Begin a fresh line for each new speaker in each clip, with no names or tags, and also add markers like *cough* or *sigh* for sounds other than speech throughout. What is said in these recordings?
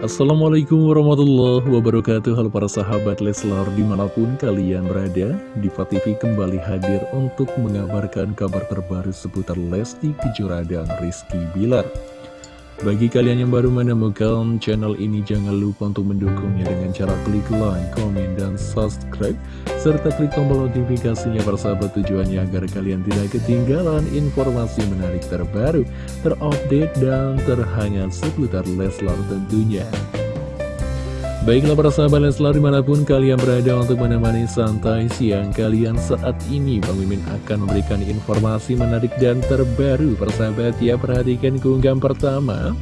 Assalamualaikum warahmatullahi wabarakatuh. Halo para sahabat Leslar di mana pun kalian berada Diva TV kembali hadir untuk mengabarkan kabar terbaru seputar Lesti Kejora dan Rizky Bilar bagi kalian yang baru menemukan channel ini, jangan lupa untuk mendukungnya dengan cara klik like, komen, dan subscribe. Serta klik tombol notifikasinya persahabat tujuannya agar kalian tidak ketinggalan informasi menarik terbaru, terupdate, dan terhangat seputar Leslar tentunya. Baiklah para sahabat Leslar di mana pun kalian berada untuk menemani santai siang kalian saat ini Bang Mimin akan memberikan informasi menarik dan terbaru. Persahabat ya perhatikan keunggahan pertama.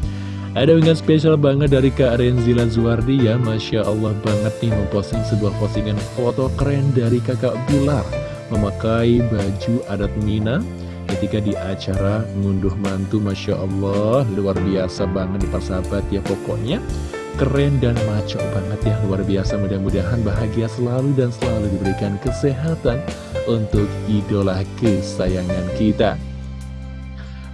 Ada unggahan spesial banget dari Kak Renzila Zuardi ya. Masya Allah banget nih memposting sebuah postingan foto keren dari kakak Bilar. Memakai baju adat Mina ketika di acara ngunduh mantu Masya Allah. Luar biasa banget nih persahabat ya pokoknya keren dan maco banget ya. Luar biasa mudah-mudahan bahagia selalu dan selalu diberikan kesehatan untuk idola kesayangan kita.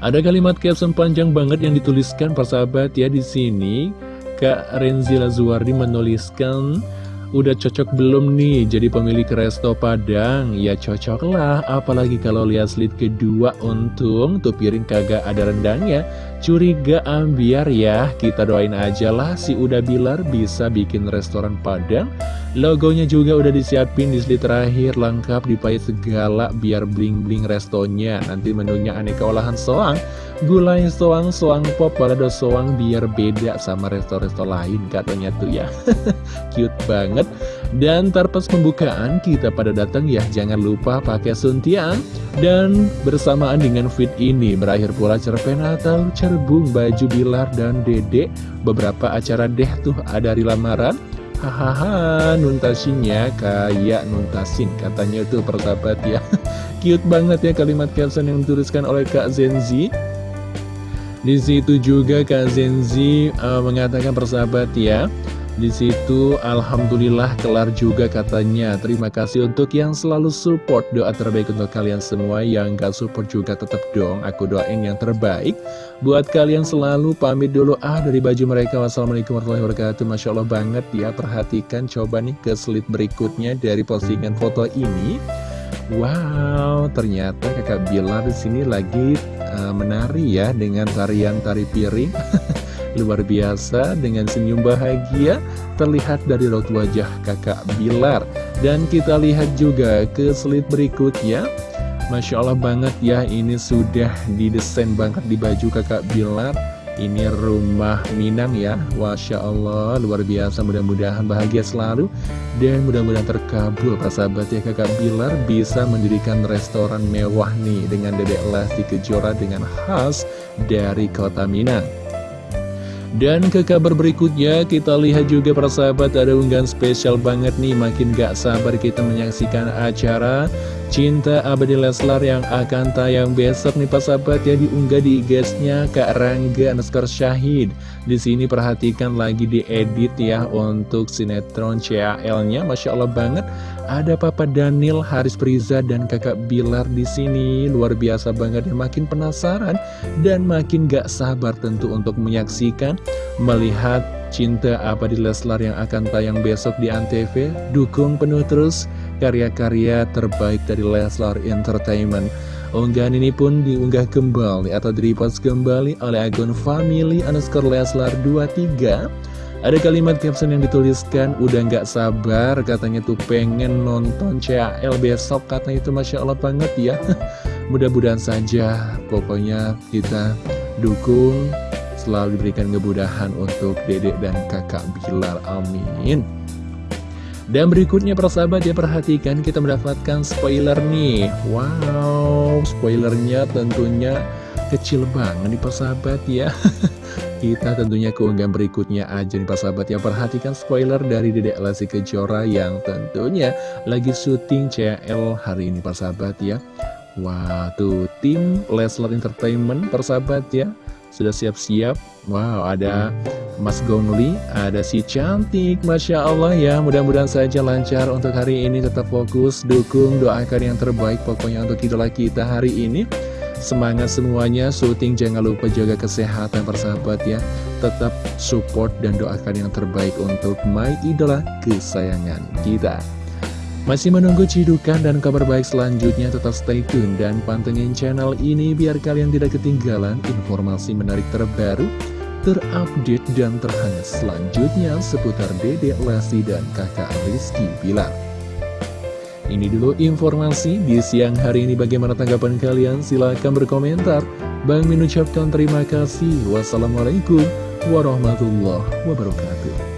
Ada kalimat caption panjang banget yang dituliskan persahabat ya di sini. Kak Renzila Zuardi menuliskan Udah cocok belum nih jadi pemilik resto Padang? Ya cocok lah, apalagi kalau lihat slide kedua untung tuh piring kagak ada rendangnya. Curiga ambiar ya, kita doain aja lah si Uda Bilar bisa bikin restoran Padang. Logonya juga udah disiapin di slide terakhir, lengkap dipait segala biar bling-bling restonya. Nanti menunya aneka olahan soang, gulai soang, soang pop, balado soang biar beda sama resto-resto lain katanya tuh ya. *laughs* Cute banget. Dan tarpas pembukaan kita pada datang ya, jangan lupa pakai suntiang. Dan bersamaan dengan fit ini, berakhir pula cerpen atau cerbung baju Bilar dan Dedek. Beberapa acara deh tuh ada di lamaran Hahaha, nuntasinya kayak nuntasin Katanya itu persahabat ya. *laughs* Cute banget ya kalimat caption yang dituliskan oleh Kak Zenzi Di situ juga Kak Zenzi uh, mengatakan persahabat ya di situ Alhamdulillah kelar juga katanya. Terima kasih untuk yang selalu support. Doa terbaik untuk kalian semua Yang gak support juga tetap dong. Aku doain yang terbaik. Buat kalian selalu pamit dulu. Ah dari baju mereka. Wassalamualaikum warahmatullahi wabarakatuh. Masya Allah banget ya. Perhatikan coba nih ke slide berikutnya Dari postingan foto ini. Wow, ternyata kakak Bilar di sini lagi uh, menari ya dengan tarian tari piring. *laughs* luar biasa dengan senyum bahagia terlihat dari raut wajah kakak Bilar. Dan kita lihat juga ke slide berikutnya. Masya Allah banget ya, ini sudah didesain banget di baju kakak Bilar. Ini rumah Minang ya, Masya Allah, luar biasa, mudah-mudahan bahagia selalu. Dan mudah-mudahan terkabul, Pak sahabat ya, kakak Bilar bisa mendirikan restoran mewah nih, dengan dedek Lesti Kejora dengan khas dari kota Minang. Dan ke kabar berikutnya kita lihat juga para sahabat ada unggahan spesial banget nih. Makin gak sabar kita menyaksikan acara Cinta Abadi Leslar yang akan tayang besok nih para sahabat ya diunggah di IG-nya Kak Rangga underscore Syahid. Di sini perhatikan lagi diedit ya untuk sinetron CAL-nya Masya Allah banget. Ada Papa Daniel, Haris Priza, dan kakak Bilar di sini. Luar biasa banget ya, makin penasaran dan makin gak sabar tentu untuk menyaksikan Melihat cinta apa di Leslar yang akan tayang besok di Antv. Dukung penuh terus karya-karya terbaik dari Leslar Entertainment Unggahan ini pun diunggah kembali atau direpost kembali oleh akun family underscore Leslar 23 ada kalimat caption yang dituliskan, udah nggak sabar, katanya tuh pengen nonton CAL besok, katanya itu Masya Allah banget ya. *laughs* Mudah-mudahan saja, pokoknya kita dukung, selalu diberikan kemudahan untuk dedek dan kakak Bilar, amin. Dan berikutnya persahabat ya perhatikan kita mendapatkan spoiler nih. Wow spoilernya tentunya kecil banget nih persahabat ya. *laughs* Kita tentunya keunggahan berikutnya aja nih persahabat yang perhatikan spoiler dari Dedek Lesti Kejora yang tentunya lagi syuting CL hari ini persahabat ya. Wah tuh tim Leslar Entertainment persahabat ya sudah siap-siap? Wow ada Mas Gongli ada si cantik. Masya Allah ya mudah-mudahan saja lancar untuk hari ini. Tetap fokus dukung doakan yang terbaik pokoknya untuk idola kita hari ini. Semangat semuanya, syuting jangan lupa jaga kesehatan persahabat ya. Tetap support dan doakan yang terbaik untuk My Idola kesayangan kita Masih menunggu cidukan dan kabar baik selanjutnya tetap stay tune dan pantengin channel ini Biar kalian tidak ketinggalan informasi menarik terbaru Terupdate dan terhangat selanjutnya seputar Dede Lesti dan kakak Rizky Bilar. Ini dulu informasi di siang hari ini. Bagaimana tanggapan kalian? Silahkan berkomentar. Bang mengucapkan terima kasih. Wassalamualaikum warahmatullahi wabarakatuh